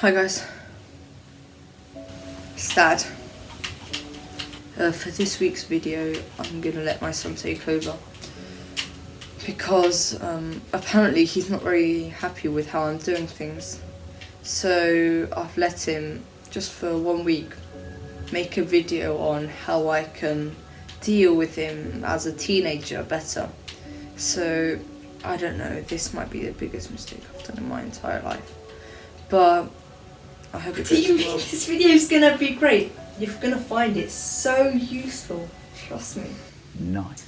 Hi guys, it's Dad. Uh, for this week's video, I'm gonna let my son take over because um, apparently he's not very happy with how I'm doing things. So I've let him just for one week make a video on how I can deal with him as a teenager better. So I don't know, this might be the biggest mistake I've done in my entire life. But I hope it goes you well. this video is gonna be great? You're gonna find it so useful. Trust me. Nice.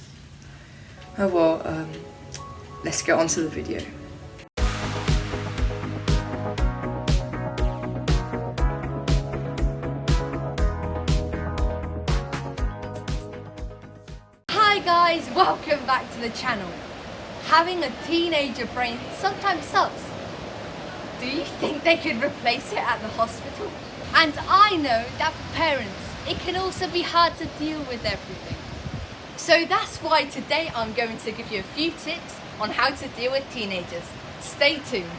Oh well, um, let's get on to the video. Hi guys, welcome back to the channel. Having a teenager brain sometimes sucks. Do you think they could replace it at the hospital? And I know that for parents, it can also be hard to deal with everything. So that's why today I'm going to give you a few tips on how to deal with teenagers. Stay tuned.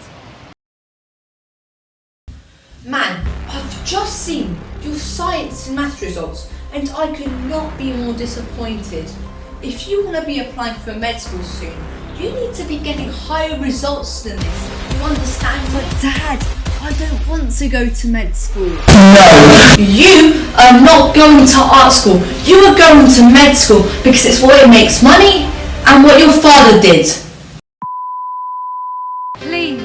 Man, I've just seen your science and math results and I could not be more disappointed. If you want to be applying for med school soon, you need to be getting higher results than this. You understand? But Dad, I don't want to go to med school. No! You are not going to art school. You are going to med school because it's what it makes money and what your father did. Please,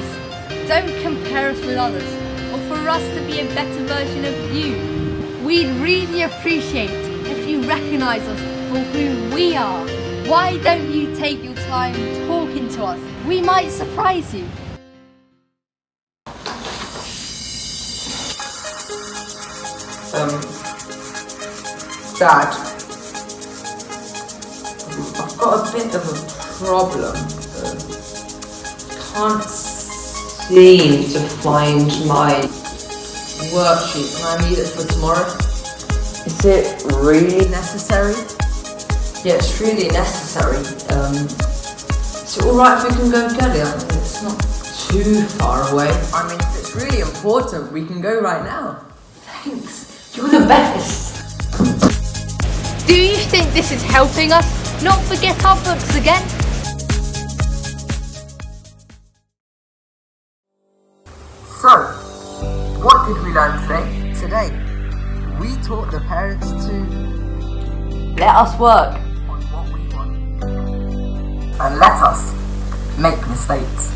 don't compare us with others or for us to be a better version of you. We'd really appreciate if you recognise us for who we are. Why don't you take your time talking to us? We might surprise you. Um, Dad, I've got a bit of a problem. Um, can't seem to find my worksheet and I need it for tomorrow. Is it really necessary? Yeah, it's really necessary. Um, is it alright if we can go get it? It's not too far away. I mean, if it's really important, we can go right now. Thanks. You're the best. Do you think this is helping us not forget our books again? So, what did we learn today? Today, we taught the parents to let us work on what we want and let us make mistakes.